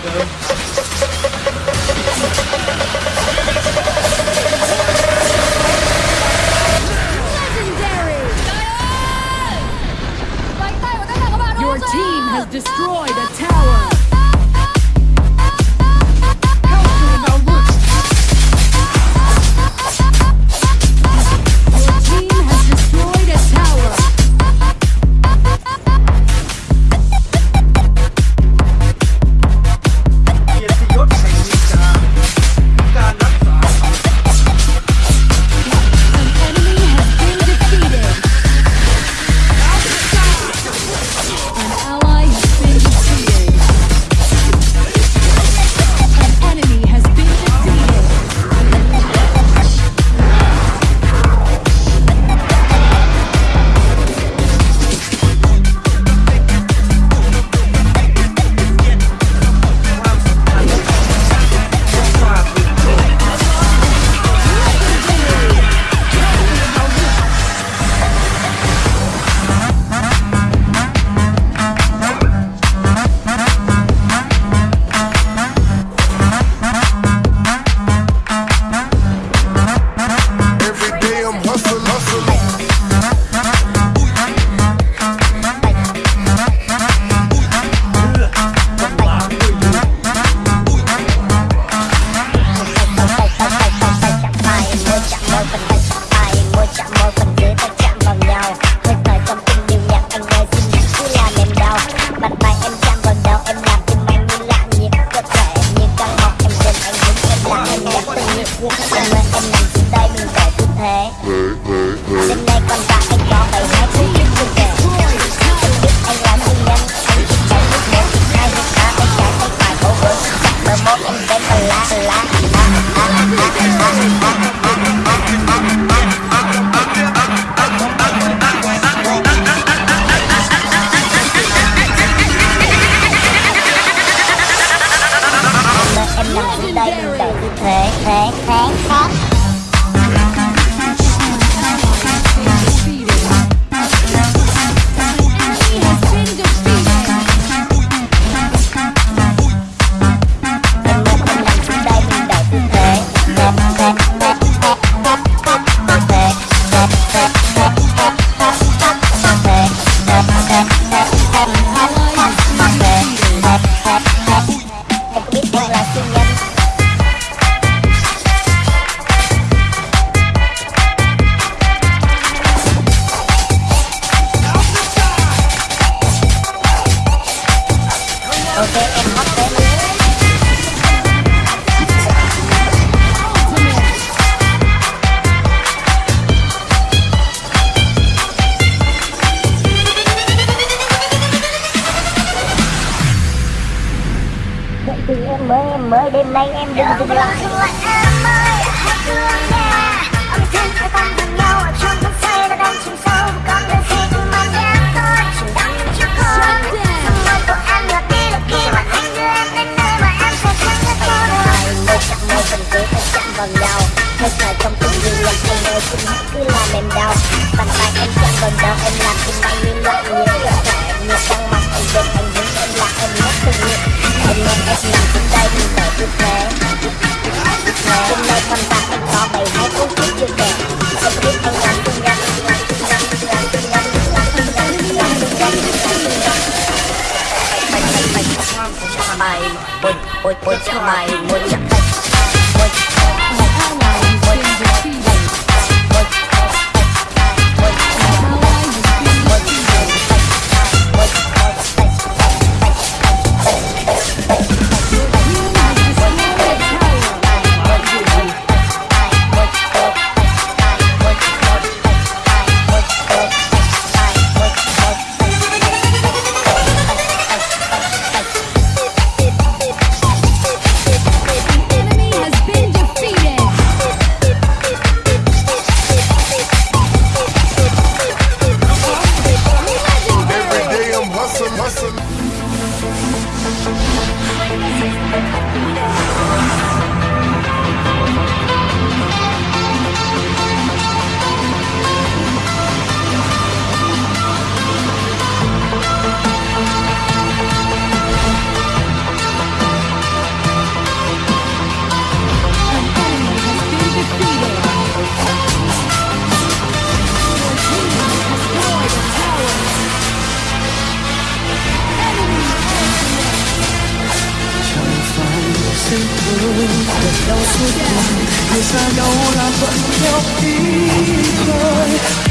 Thank you. 要释怀人生有难图有比赛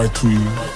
my tweet.